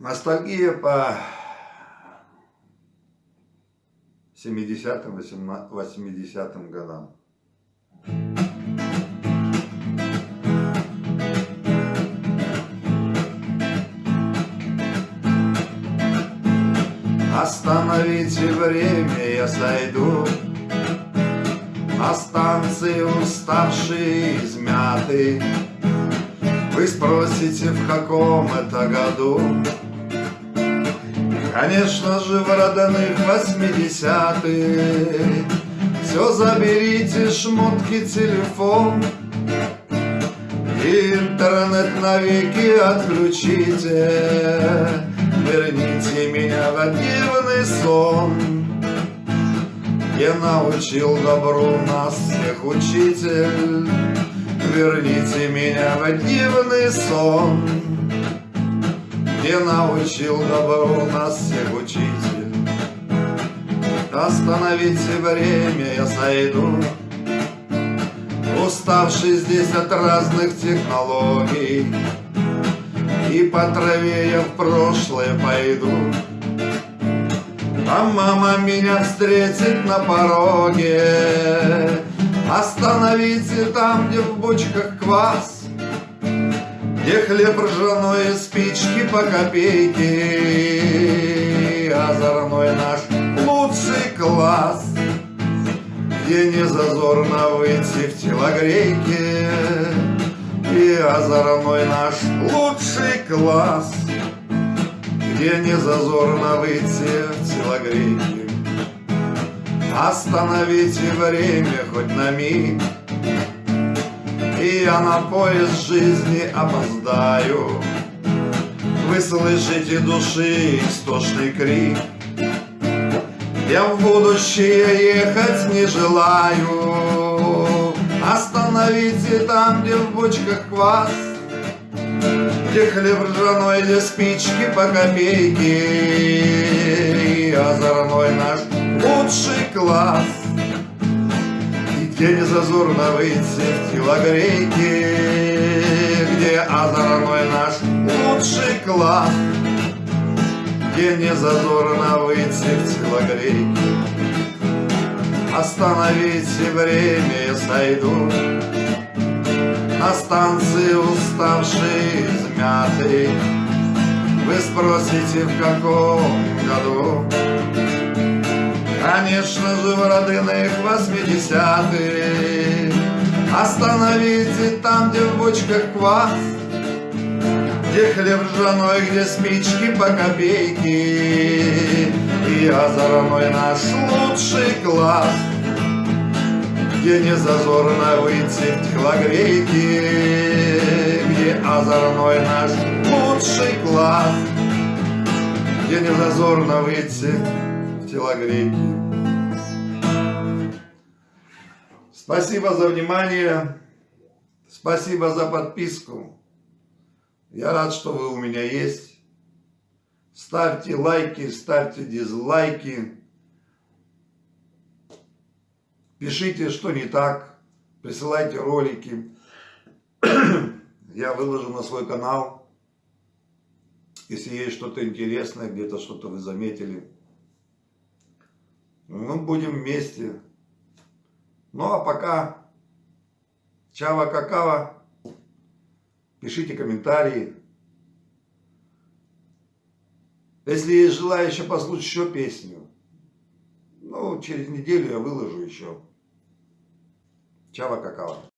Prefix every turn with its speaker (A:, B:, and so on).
A: Ностальгия по 70-м, 80-м годам. Остановите время, я сойду. На станции уставший, измятый Вы спросите, в каком это году Конечно же, в родных восьмидесятых. Все заберите, шмотки, телефон. Интернет навеки отключите. Верните меня в дивный сон. Где научил добру нас всех учитель. Верните меня в дивный сон Где научил добру нас всех учитель Остановите время, я сойду Уставший здесь от разных технологий. И по траве я в прошлое пойду. А мама меня встретит на пороге. Остановите там, где в бочках квас Где хлеб ржаной спички по копейке Озорной наш лучший класс Где не зазорно выйти в телогрейке и озорной наш лучший класс, Где не зазорно выйти в телогрейке. Остановите время хоть на миг, И я на поезд жизни опоздаю. Вы слышите души истошный крик, Я в будущее ехать не желаю. Остановите там, где в бочках квас, Где хлеб ржаной, где спички по копейке, И озорной наш лучший класс, где не зазорно выйти в телогрейке, Где озорной наш лучший класс, Где не зазорно выйти в телогрейке. Остановите время, сойду. На станции уставший, измятый Вы спросите, в каком году Конечно же, в родных восьмидесятых Остановите там, где в бочках квас Где хлеб ржаной, где спички по копейке. И озорной наш лучший класс где не зазорно выйти в телогрейки, Где озорной наш лучший класс, Где не зазорно выйти в телогрейки. Спасибо за внимание, спасибо за подписку. Я рад, что вы у меня есть. Ставьте лайки, ставьте дизлайки. Пишите, что не так, присылайте ролики. Я выложу на свой канал. Если есть что-то интересное, где-то что-то вы заметили. Мы будем вместе. Ну а пока, чава какава, пишите комментарии. Если есть желающие послушать еще песню, ну, через неделю я выложу еще. Чава какао.